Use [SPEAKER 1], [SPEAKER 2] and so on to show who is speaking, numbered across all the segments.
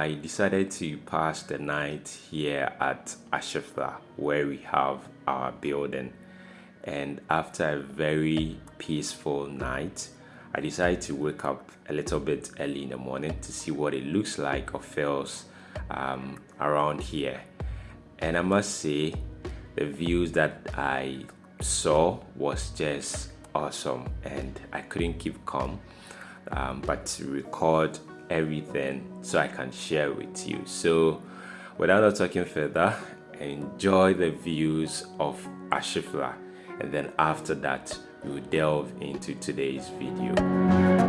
[SPEAKER 1] I decided to pass the night here at Ashifla where we have our building. And after a very peaceful night I decided to wake up a little bit early in the morning to see what it looks like or feels um, around here. And I must say the views that I saw was just awesome and I couldn't keep calm um, but to record everything so I can share with you. So without talking further enjoy the views of Ashifla. And then after that we will delve into today's video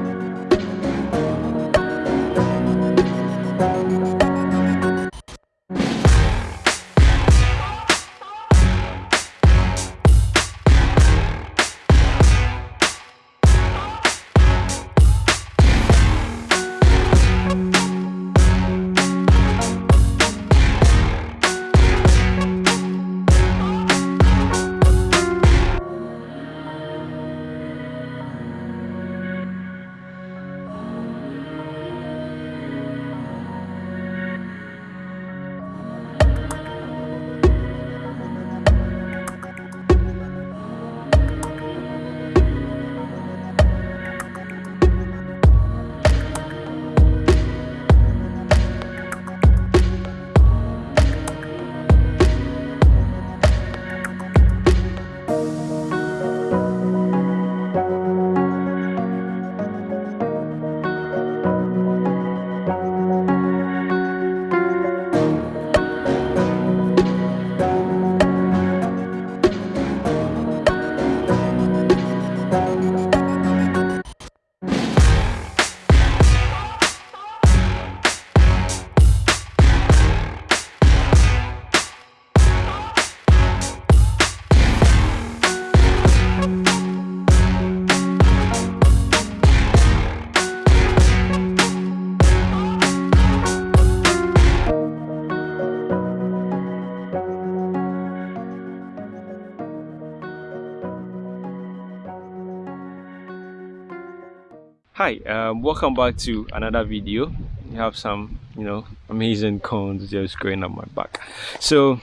[SPEAKER 1] hi um, welcome back to another video. You have some you know amazing cones just growing up my back. So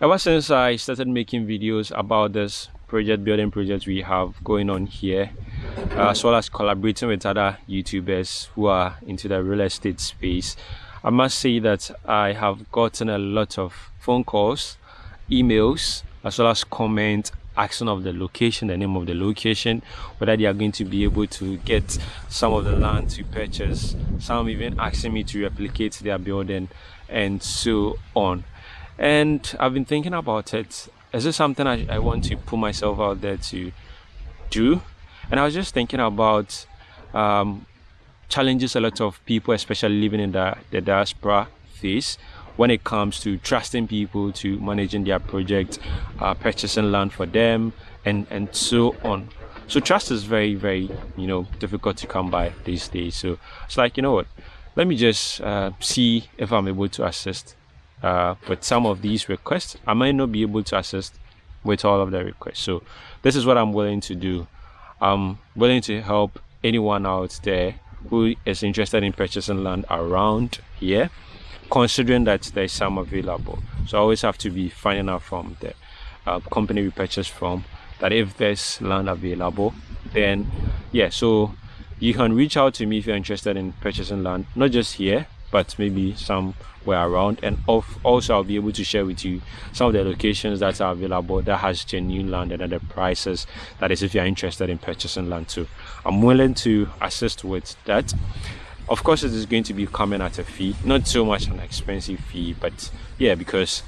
[SPEAKER 1] ever since i started making videos about this project building project we have going on here uh, as well as collaborating with other youtubers who are into the real estate space i must say that i have gotten a lot of phone calls emails as well as comments asking of the location, the name of the location, whether they are going to be able to get some of the land to purchase. Some even asking me to replicate their building and so on. And I've been thinking about it. Is this something I, I want to put myself out there to do? And I was just thinking about um, challenges a lot of people, especially living in the, the diaspora, face when it comes to trusting people to managing their project, uh, purchasing land for them, and and so on. So trust is very very you know difficult to come by these days. So it's like you know what, let me just uh, see if I'm able to assist uh, with some of these requests. I might not be able to assist with all of the requests. So this is what I'm willing to do. I'm willing to help anyone out there who is interested in purchasing land around here considering that there's some available. So I always have to be finding out from the uh, company we purchase from that if there's land available, then yeah, so you can reach out to me if you're interested in purchasing land, not just here, but maybe somewhere around. And of, also, I'll be able to share with you some of the locations that are available that has genuine land and other prices. That is, if you're interested in purchasing land too. I'm willing to assist with that of course it is going to be coming at a fee not so much an expensive fee but yeah because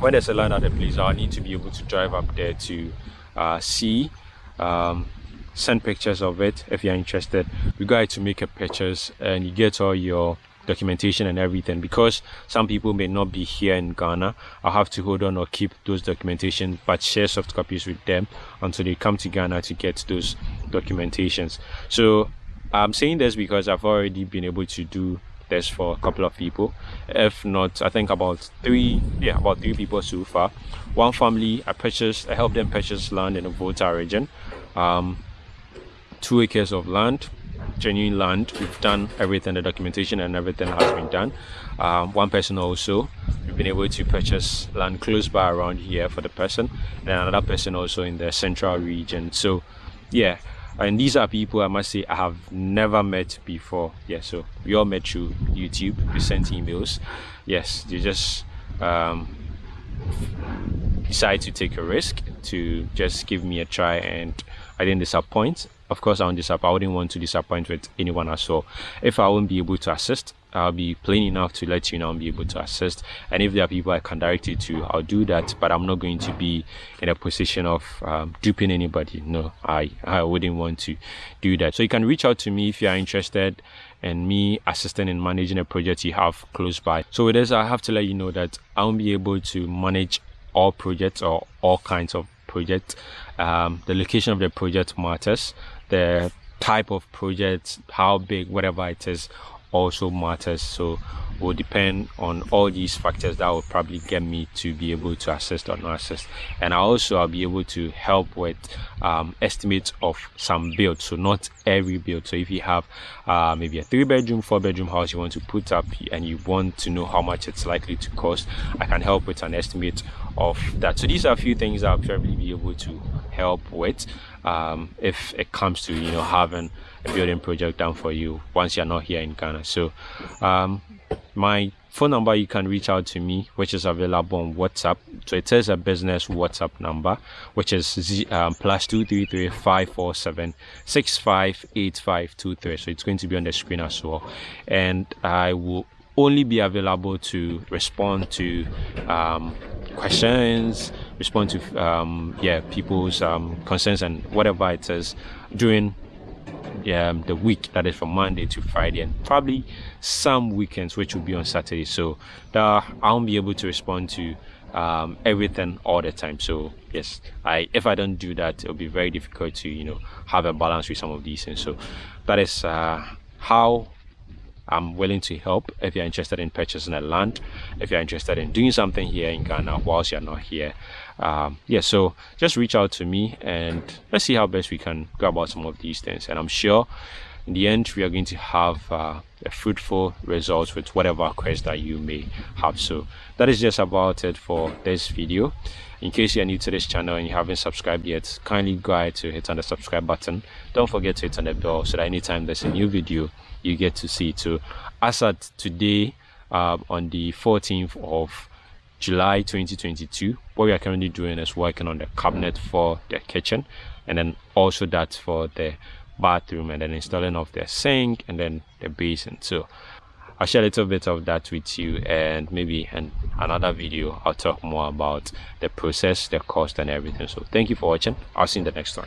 [SPEAKER 1] when there's a land at a place i need to be able to drive up there to uh, see um, send pictures of it if you're interested. We got to make a purchase and you get all your documentation and everything because some people may not be here in Ghana. I'll have to hold on or keep those documentation but share soft copies with them until they come to Ghana to get those documentations. So I'm saying this because I've already been able to do this for a couple of people. If not, I think about three, yeah, about three people so far. One family, I purchased, I helped them purchase land in the Volta region, um, two acres of land. genuine land we've done everything the documentation and everything has been done um, one person also we've been able to purchase land close by around here for the person and another person also in the central region so yeah and these are people i must say i have never met before. Yeah so we all met through youtube we sent emails. Yes you just um, decide to take a risk to just give me a try and i didn't disappoint of course i i wouldn't want to disappoint with anyone as well if i won't be able to assist I'll be plain enough to let you know and be able to assist. And if there are people I can direct you to, I'll do that. But I'm not going to be in a position of um, duping anybody. No, I, I wouldn't want to do that. So you can reach out to me if you are interested in me assisting in managing a project you have close by. So with this, I have to let you know that I won't be able to manage all projects or all kinds of projects. Um, the location of the project matters. The type of project, how big, whatever it is, also matters. So will depend on all these factors that will probably get me to be able to assist or not assist. And I also i'll be able to help with um, estimates of some builds. So not every build. So if you have uh, maybe a three bedroom four bedroom house you want to put up and you want to know how much it's likely to cost i can help with an estimate of that. So these are a few things that i'll probably able to help with um, if it comes to you know having a building project done for you once you're not here in Ghana. So um, my phone number you can reach out to me which is available on whatsapp. So it is a business whatsapp number which is Z, um, plus 233 547 658523 so it's going to be on the screen as well. And i will only be available to respond to um, questions respond to um, yeah people's um, concerns and whatever it is during um, the week that is from Monday to Friday and probably some weekends which will be on Saturday. So that I won't be able to respond to um, everything all the time. So yes I if I don't do that it'll be very difficult to you know have a balance with some of these things. So that is uh, how I'm willing to help if you're interested in purchasing a land, if you're interested in doing something here in Ghana whilst you're not here. Um, yeah, so just reach out to me and let's see how best we can go about some of these things. And I'm sure in the end, we are going to have uh, a fruitful results with whatever quest that you may have. So that is just about it for this video. In case you're new to this channel and you haven't subscribed yet, kindly go ahead to hit on the subscribe button. Don't forget to hit on the bell so that anytime there's a new video, you get to see it. So as at today, uh, on the 14th of July 2022, what we are currently doing is working on the cabinet for the kitchen and then also that for the bathroom and then installing of the sink and then the basin. So I'll share a little bit of that with you and maybe in another video I'll talk more about the process, the cost and everything. So thank you for watching. I'll see you in the next one.